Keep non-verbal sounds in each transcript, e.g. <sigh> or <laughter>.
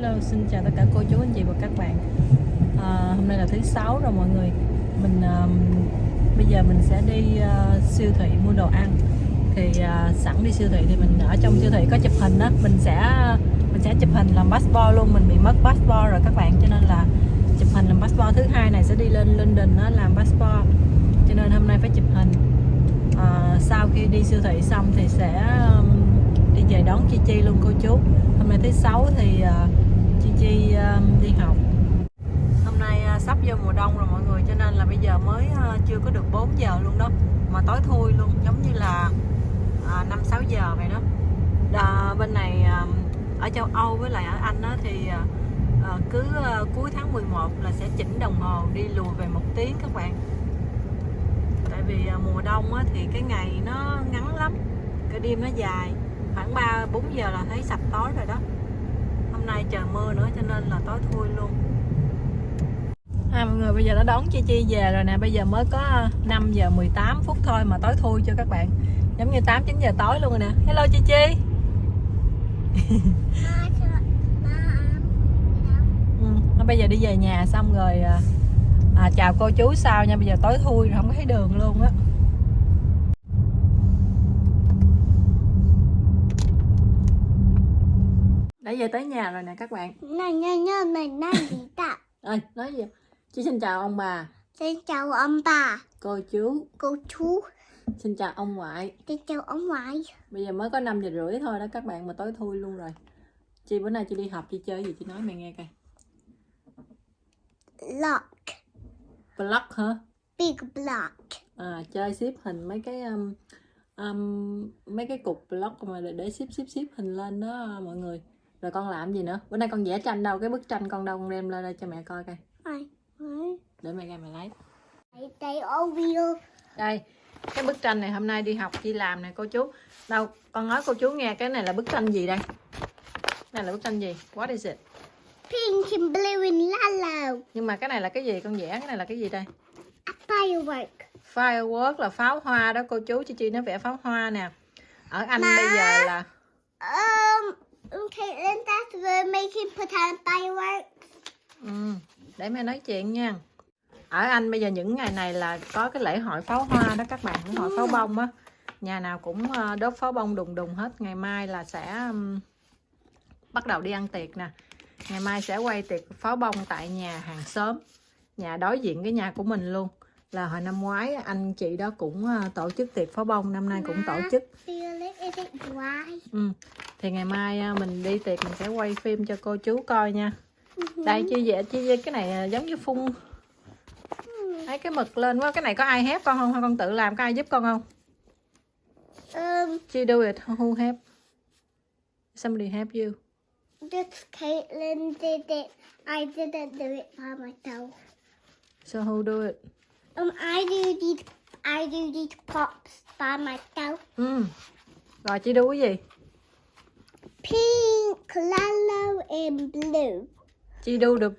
Hello, xin chào tất cả cô chú anh chị và các bạn. À, hôm nay là thứ sáu rồi mọi người. Mình um, bây giờ mình sẽ đi uh, siêu thị mua đồ ăn. Thì uh, sẵn đi siêu thị thì mình ở trong siêu thị có chụp hình đó, mình sẽ mình sẽ chụp hình làm passport luôn. Mình bị mất passport rồi các bạn, cho nên là chụp hình làm passport thứ hai này sẽ đi lên London đó, làm passport. Cho nên hôm nay phải chụp hình. À, sau khi đi siêu thị xong thì sẽ um, đi về đón Chi Chi luôn cô chú. Hôm nay thứ sáu thì uh, Chi Chi um, đi học. Hôm nay à, sắp vô mùa đông rồi mọi người Cho nên là bây giờ mới à, chưa có được 4 giờ luôn đó. Mà tối thui luôn Giống như là à, năm 5-6 giờ vậy đó. Đà, Bên này um, ở châu Âu với lại ở Anh đó thì cứ cuối tháng 11 là sẽ chỉnh đồng hồ đi lùi về một tiếng các bạn. Tại vì mùa đông thì cái ngày nó ngắn lắm Cái đêm nó dài. Khoảng 3 4 giờ là thấy sập tối rồi đó nay trời mưa nữa cho nên là tối thui luôn. À, mọi người bây giờ đã đón Chi Chi về rồi nè. Bây giờ mới có 5 giờ 18 phút thôi mà tối thui cho các bạn. Giống như 8 9 giờ tối luôn rồi nè. Hello Chi Chi. <laughs> Ừ, bây giờ đi về nhà xong rồi à, à, chào cô chú sau nha. Bây giờ tối thui rồi không có thấy đường luôn á đã về tới nhà rồi nè các bạn. Này này này này này gì ta ơi nói gì? Chị xin chào ông bà. Xin chào ông bà. Cô chú. Cô chú. Xin chào ông ngoại. Xin chào ông ngoại. Bây giờ mới có 5 giờ rưỡi thôi đó các bạn mà tối thui luôn rồi. Chị bữa nay chị đi học chị chơi gì chị nói mẹ nghe coi. Block. Block hả? Big block. À chơi xếp hình mấy cái um, um, mấy cái cục block mà để, để xếp xếp xếp hình lên đó mọi người rồi con làm gì nữa? Bữa nay con vẽ tranh đâu? Cái bức tranh con đâu? Con đem lên đây cho mẹ coi coi. Để mẹ ra mẹ lấy. Đây cái bức tranh này hôm nay đi học chị làm nè cô chú. Đâu con nói cô chú nghe cái này là bức tranh gì đây? Này là bức tranh gì? What is it? Pink and blue and yellow. Nhưng mà cái này là cái gì? Con vẽ cái này là cái gì đây? A firework. Firework là pháo hoa đó cô chú. Chị chi nó vẽ pháo hoa nè. Ở anh Má. bây giờ là um okay then that's the making pretend fireworks. Ừ, để mẹ nói chuyện nha. Ở anh bây giờ những ngày này là có cái lễ hội pháo hoa đó các bạn hội pháo bông á. Nhà nào cũng ờ, đốt pháo bông đùng đùng hết. Ngày mai là sẽ bắt đầu đi ăn tiệc nè. Ngày mai sẽ quay tiệc pháo bông tại nhà hàng xóm nhà đối diện cái nhà của mình luôn là hồi năm ngoái anh chị đó cũng ờ, tổ chức tiệc pháo bông năm nay cũng tổ chức. ừ. thì ngày mai ờ, mình đi tiệc mình sẽ quay phim cho cô chú coi nha. Đây chi vậy chi cái này ờ, giống như phun. Thấy cái mực lên quá cái này có ai hép con không? Hay con tự làm có ai giúp con không? Um chi do it who help? Somebody help you. just Caitlin did it. I didn't do it by myself. So who do it Um, I do these. I do these pops by myself. ừ. rồi chị đu cái gì Pink, yellow, and blue. chị đu được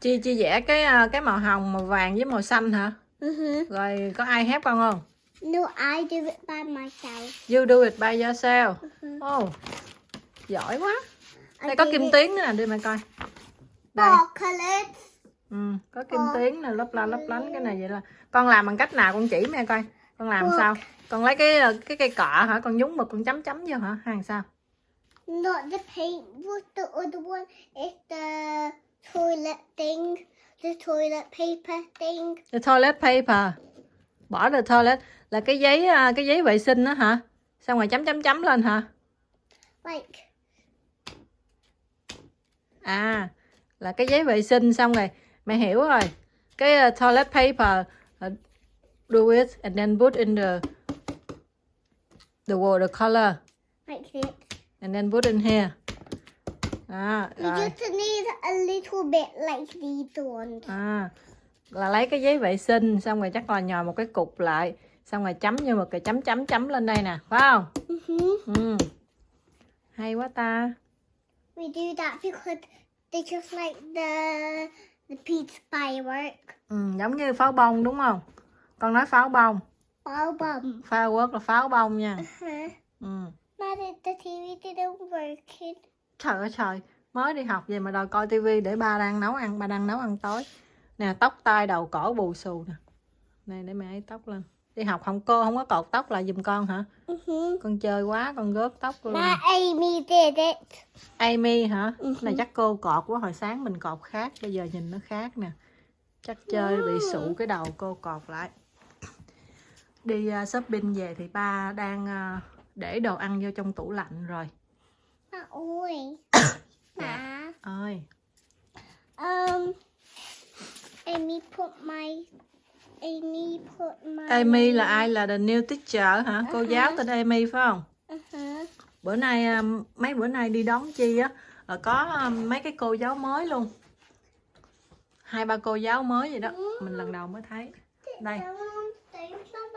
chi chi vẽ cái ờ, cái màu hồng màu vàng với màu xanh hả Mhm. rồi có ai hép con không No, I do it by myself. you do it by yourself Mhm. oh giỏi quá I đây có did kim tuyến nữa nè đưa mẹ coi đây Four colors. Ừ, có kim Ờ. tuyến nè lấp la lấp lánh cái này vậy là con làm bằng cách nào con chỉ mẹ coi con làm Ờ. sao con lấy cái cái cây cọ hả con nhúng mực con chấm chấm vô hả hàng sao Not the paint. What's the other one? It's the toilet thing. The toilet paper thing. the toilet paper bỏ the toilet là cái giấy ờ, cái giấy vệ sinh đó hả xong rồi chấm chấm chấm lên hả Like, à là cái giấy vệ sinh xong rồi mẹ hiểu rồi cái ờ, toilet paper ờ, do it and then put in the the watercolor like this. and then put in here à, You rồi just need a little bit like these ones. à, là lấy cái giấy vệ sinh xong rồi chắc là nhồi một cái cục lại xong rồi chấm như một cái chấm chấm chấm lên đây nè phải không Mhm. ừ. hay quá ta We do that because they just like the the pizza firework. ừ, giống như pháo bông đúng không con nói pháo bông Album. firework là pháo bông nha Uh-huh. ừ. Mother, the TV didn't work. Trời ơi trời mới đi học về mà đòi coi tivi để ba đang nấu ăn ba đang nấu ăn tối nè tóc tai đầu cổ bù xù nè này để mẹ ấy tóc lên đi học không cô không có cột tóc lại giùm con hả Mhm. con chơi quá con gớt tóc luôn My Amy did it. Amy hả Ừ. này chắc cô cột quá hồi sáng mình cột khác bây giờ nhìn nó khác nè chắc chơi bị sụ cái đầu cô cột lại đi uh, shopping về thì ba đang uh, để đồ ăn vô trong tủ lạnh rồi Má ơi. <coughs> Má. ơi Um, Amy put my. Amy put my. Amy là ai? Là the new teacher hả? Cô giáo tên Amy phải không? Uh-huh. bữa nay um, mấy bữa nay đi đón chi á? Là có um, mấy cái cô giáo mới luôn. Hai ba cô giáo mới vậy đó. Mình lần đầu mới thấy. Đây.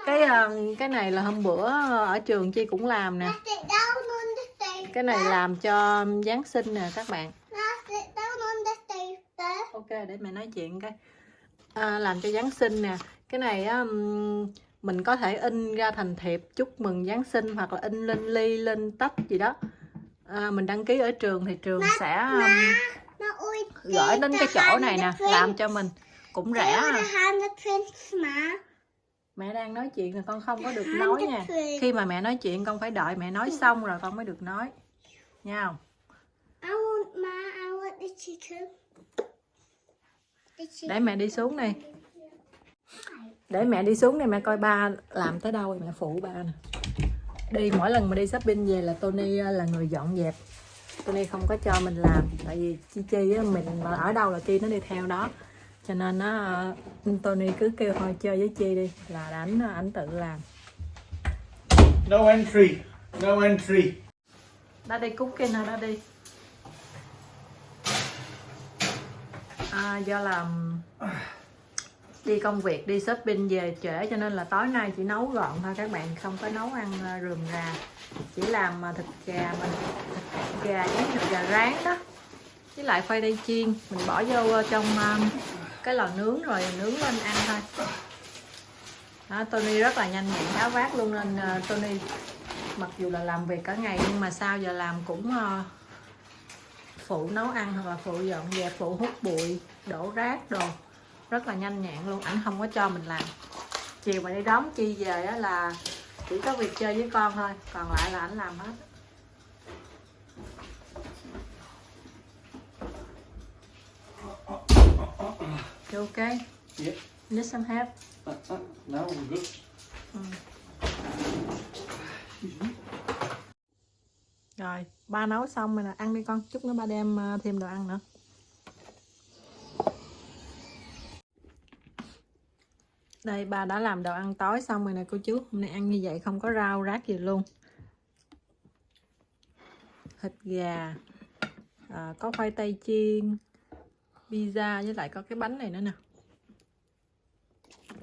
Cái uh, cái này là hôm bữa ở trường chi cũng làm nè. Cái này làm cho giáng sinh nè các bạn. Ok để mẹ nói chuyện cái à, làm cho giáng sinh nè. Cái này á mình có thể in ra thành thiệp chúc mừng giáng sinh hoặc là in lên ly lên tách gì đó. À, mình đăng ký ở trường thì trường sẽ ơi. gửi đến cái chỗ này nè làm cho mình. Cũng rẻ. Mẹ đang nói chuyện là con không có được nói nha. Khi mà mẹ nói chuyện con phải đợi mẹ nói xong rồi con mới được nói. Nha. Không I want ma. I want the chicken. The chicken. Để mẹ đi xuống đây để mẹ đi xuống đây mẹ coi ba làm tới đâu mẹ phụ ba nè. Đi mỗi lần mà đi shopping về là Tony ờ, là người dọn dẹp. Tony không có cho mình làm tại vì chi chi á, mình mà ở đâu là chi nó đi theo đó. Cho nên nó ờ, Tony cứ kêu thôi chơi với chi đi là ảnh ảnh tự làm. No entry. No entry. đã đi cooking hả đã đi à, do là um, đi công việc đi shopping về trễ cho nên là tối nay chỉ nấu gọn thôi. Các bạn không có nấu ăn à, rườm rà. Chỉ làm à, thịt gà mình thịt gà với thịt gà rán đó. Với lại khoai tây chiên. Mình bỏ vô à, trong cái lò nướng rồi nướng lên ăn thôi. Đó, Tony rất là nhanh nhẹn tháo vát luôn nên Tony mặc dù là làm việc cả ngày nhưng mà sau giờ làm cũng phụ nấu ăn hoặc là phụ dọn dẹp phụ hút bụi đổ rác đồ rất là nhanh nhẹn luôn ảnh không có cho mình làm chiều mà đi đón chi về á là chỉ có việc chơi với con thôi còn lại là ảnh làm hết You okay? Yeah. Need some help? Uh, uh, no, I'm good. Rồi, ba nấu xong rồi nè, ăn đi con, chút nữa ba đem ờ, thêm đồ ăn nữa. Đây, ba đã làm đồ ăn tối xong rồi nè cô chú. Hôm nay ăn như vậy không có rau rác gì luôn. Thịt gà, à, có khoai tây chiên, pizza với lại có cái bánh này nữa nè.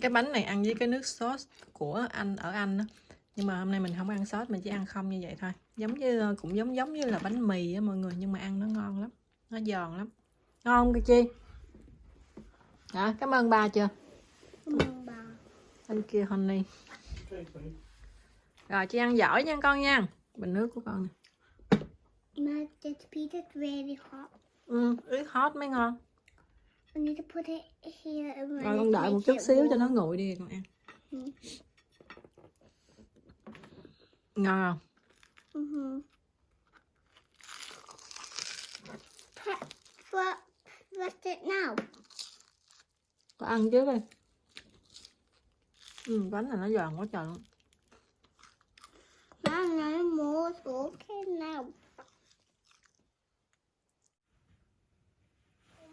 Cái bánh này ăn với cái nước sốt của anh ở Anh đó. nhưng mà hôm nay mình không ăn sốt mình chỉ ăn không như vậy thôi giống như cũng giống giống như là bánh mì á mọi người nhưng mà ăn nó ngon lắm nó giòn lắm. Ngon không chi? Hả? Cảm ơn ba chưa? Mamba. anh kia honey. Rồi chị ăn giỏi nha con nha. Bình nước của con this pizza is really hot. ừ, ướt hot mới ngon. I need to put it here and rồi con đợi một chút xíu cho nó nguội đi con ăn. Ừ. ngon không Mm-hmm. What? What's it now? con ăn trước đi ừ, bánh này nó giòn quá trời luôn Now no more. It's okay now.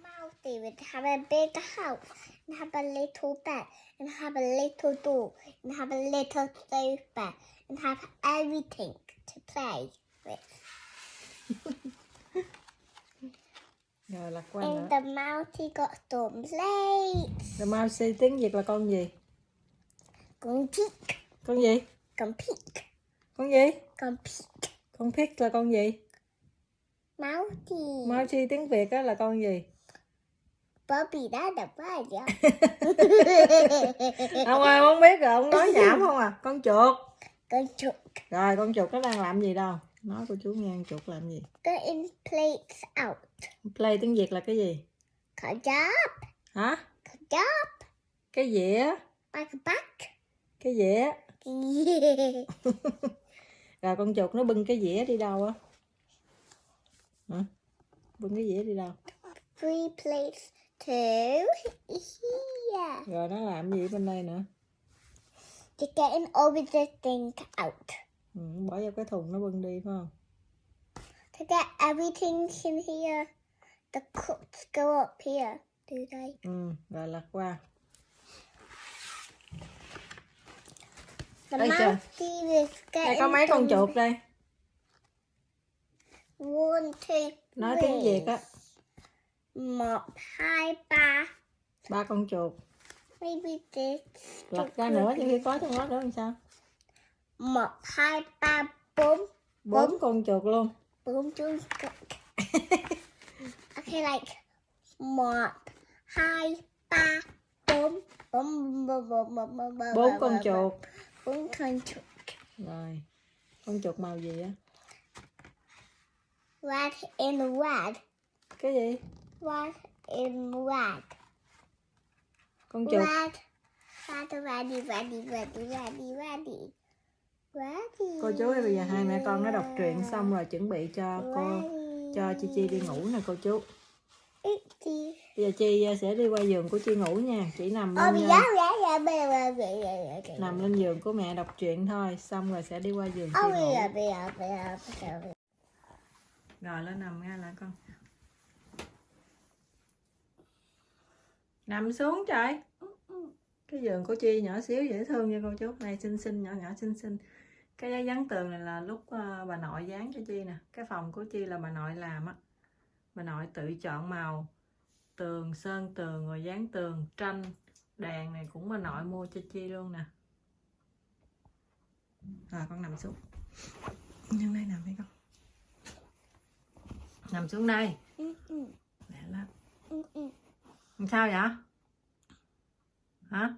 Mousy would have a big house and have a little bed and have a little door and have a little sofa and have everything to play with. <laughs> rồi lạc quan nữa And the mousy got some plates. The mouse tiếng Việt là con gì Con peek. con gì Con peek. con gì Con peek. con pig là con gì Mousy. mouse tiếng Việt á là con gì Bobby đã đập vai vậy? <laughs> ông ơi không biết rồi ông nói nhảm không à con chuột Con chuột. rồi con chuột nó đang làm gì đâu nói cô chú nghe chuột làm gì Getting plates out. play tiếng việt là cái gì Cut job. hả Cut job. cái dĩa Like a back. cái dĩa Yeah. <laughs> rồi con chuột nó bưng cái dĩa đi đâu á hả bưng cái dĩa đi đâu Three plates to <laughs> here. rồi nó làm gì bên đây nữa You're getting all the thing out. ừ, bỏ vào cái thùng nó bưng đi phải không To get everything in here, the cups go up here, do they? ừ, rồi lật qua The Ây trời. đây có mấy con chuột đây One, two, nói tiếng việt á Một, hai, ba. ba con chuột. Lật ra nữa nhưng khi có trong đó nữa làm sao Một, hai, ba, bốn. bốn con chuột luôn Bốn chung <laughs> Okay, like một, hai, ba, bốn. Bốn, bốn, bốn, bốn, bốn, bốn, bốn con chuột Bốn con chuột. rồi con chuột màu gì á Red in red. cái gì Red in red con chuột cô chú ơi bây giờ hai mẹ con nó đọc truyện xong rồi chuẩn bị cho cô cho chi chi đi ngủ nè cô chú. Bây giờ chi ờ, sẽ đi qua giường của chi ngủ nha. Chỉ nằm lên nằm lên giường của mẹ đọc truyện thôi xong rồi sẽ đi qua giường chi ngủ. rồi lên nằm nghe lại con. Nằm xuống trời. Cái giường của chi nhỏ xíu dễ thương nha cô chú. Này xinh xinh nhỏ nhỏ xinh xinh. Cái giấy dán tường này là lúc ờ, bà nội dán cho chi nè. Cái phòng của chi là bà nội làm á. Bà nội tự chọn màu. Tường sơn tường rồi dán tường tranh đèn này cũng bà nội mua cho chi luôn nè. Rồi con nằm xuống. Nhân đây nằm đi con. Nằm xuống đây Mm, mm, Lẹ lên mm, mm làm sao vậy? Hả?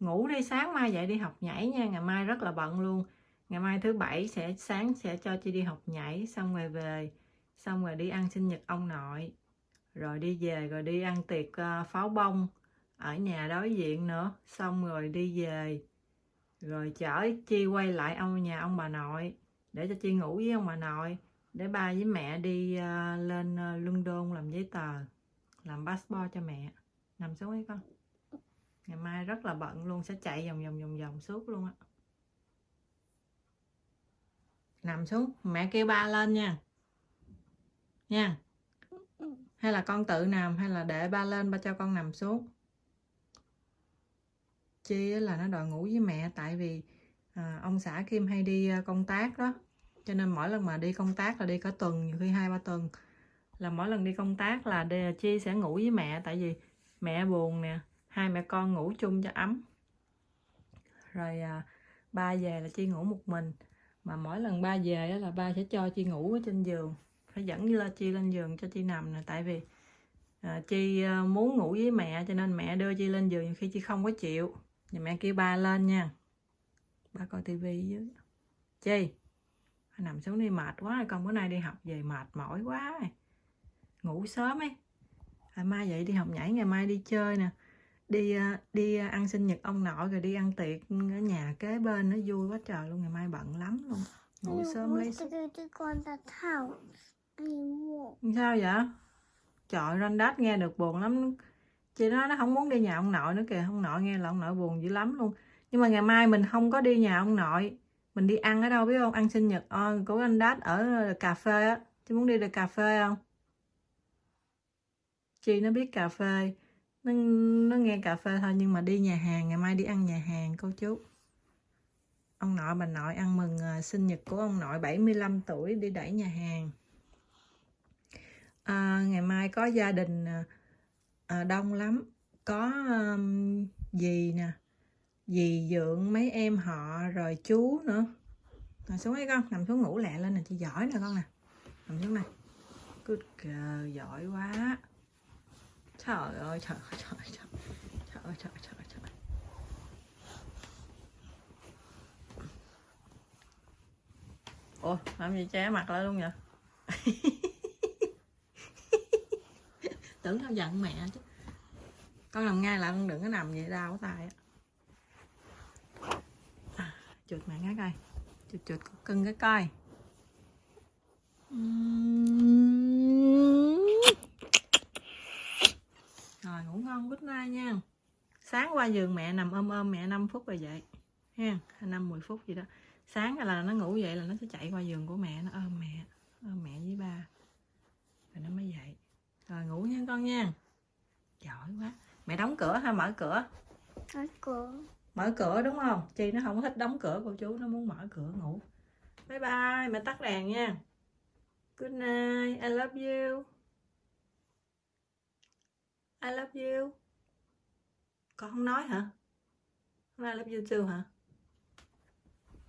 Ngủ đi, sáng mai dậy đi học nhảy nha, ngày mai rất là bận luôn. Ngày mai thứ bảy sẽ, sáng sẽ cho chị đi học nhảy, xong rồi về, xong rồi đi ăn sinh nhật ông nội. Rồi đi về, rồi đi ăn tiệc ờ, pháo bông ở nhà đối diện nữa. Xong rồi đi về, rồi chở chi quay lại ông, nhà ông bà nội, để cho chi ngủ với ông bà nội, để ba với mẹ đi ờ, lên ờ, London làm giấy tờ làm passport cho mẹ. Nằm xuống đi con. Ngày mai rất là bận luôn sẽ chạy vòng vòng vòng vòng suốt luôn á. Nằm xuống mẹ kêu ba lên nha. Nha. Hay là con tự nằm hay là để ba lên ba cho con nằm xuống. Chi là nó đòi ngủ với mẹ tại vì à, ông xã Kim hay đi à, công tác đó. Cho nên mỗi lần mà đi công tác là đi cả tuần nhiều khi hai ba tuần là mỗi lần đi công tác là chi sẽ ngủ với mẹ tại vì mẹ buồn nè hai mẹ con ngủ chung cho ấm. Rồi à, ba về là chi ngủ một mình mà mỗi lần ba về đó là ba sẽ cho chi ngủ ở trên giường phải dẫn là chi lên giường cho chi nằm nè tại vì à, chi à, muốn ngủ với mẹ cho nên mẹ đưa chi lên giường khi chi không có chịu. Thì mẹ kêu ba lên nha. Ba coi tivi dưới. Chi nằm xuống đi mệt quá rồi con bữa nay đi học về mệt mỏi quá. rồi ngủ sớm ấy. Ngày mai dậy đi học nhảy ngày mai đi chơi nè. Đi à, đi à, ăn sinh nhật ông nội rồi đi ăn tiệc ở nhà kế bên nó vui quá trời luôn ngày mai bận lắm luôn. Ngủ sớm lấy sao vậy? Trời đát nghe được buồn lắm. Chị nói nó không muốn đi nhà ông nội nữa kìa. Ông nội nghe là ông nội buồn dữ lắm luôn. Nhưng mà ngày mai mình không có đi nhà ông nội mình đi ăn ở đâu biết không? Ăn sinh nhật ờ, của anh đát ở cà phê á. Chị muốn đi được cà phê không chị nó biết cà phê. Nó, nó nghe cà phê thôi nhưng mà đi nhà hàng ngày mai đi ăn nhà hàng cô chú. Ông nội bà nội ăn mừng à, sinh nhật của ông nội 75 tuổi đi đẩy nhà hàng. À, ngày mai có gia đình à, à đông lắm. Có um, dì nè dì dượng mấy em họ rồi chú nữa. Nằm xuống ấy con nằm xuống ngủ lẹ lên nè chị giỏi nè con nè. Nằm xuống này good girl giỏi quá trời ơi trời ơi trời ơi trời trời ơi trời ơi, trời ơi, trời ơi. ủa làm gì che mặt lại luôn vậy? <laughs> Tưởng tao giận mẹ chứ. Con nằm ngay lại con đừng có nằm vậy đau tay á. À, chụt mẹ cái coi. Chụt chụt cưng cái coi Ừm. rồi ngủ ngon good night nha sáng qua giường mẹ nằm ôm ôm mẹ 5 phút rồi dậy ha năm mười phút gì đó. Sáng là nó ngủ dậy là nó sẽ chạy qua giường của mẹ nó ôm mẹ ôm mẹ với ba rồi nó mới dậy. Rồi ngủ nha con nha. Giỏi quá. Mẹ đóng cửa hay mở cửa. Ở cửa. mở cửa đúng không? Chi nó không thích đóng cửa cô chú nó muốn mở cửa ngủ. Bye bye mẹ tắt đèn nha. Good night I love you. I love you con không nói hả? Không ai love you too hả?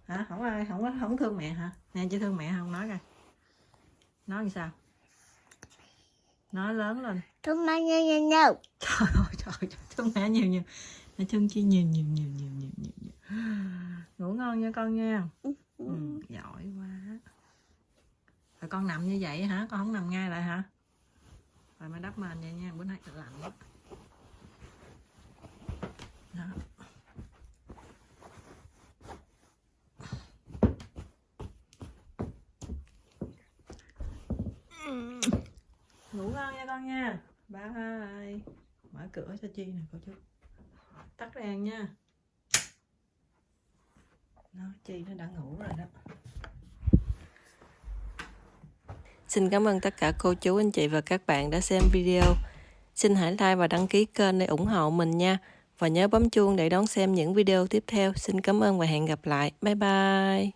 Hả? Không ai không có không thương mẹ hả? Nè chỉ thương mẹ không nói coi. Nói làm sao? Nói lớn lên. Thương mẹ nhiều nhiều nhiều. trời ơi trời ơi thương mẹ nhiều nhiều. Mẹ thương chi nhiều nhiều nhiều nhiều nhiều nhiều, nhiều. ngủ ngon nha con nha. Ừ, giỏi quá. Rồi con nằm như vậy hả? Con không nằm ngay lại hả? Rồi mẹ đắp mền vậy nha. Bữa nay lạnh lắm đó ngủ ngon nha con nha. Bye. Mở cửa cho chi nè cô chú. Tắt đèn nha. Nó chi nó đã ngủ rồi đó. Xin cảm ơn tất cả cô chú, anh chị và các bạn đã xem video. Xin hãy like và đăng ký kênh để ủng hộ mình nha. Và nhớ bấm chuông để đón xem những video tiếp theo. Xin cảm ơn và hẹn gặp lại. Bye bye.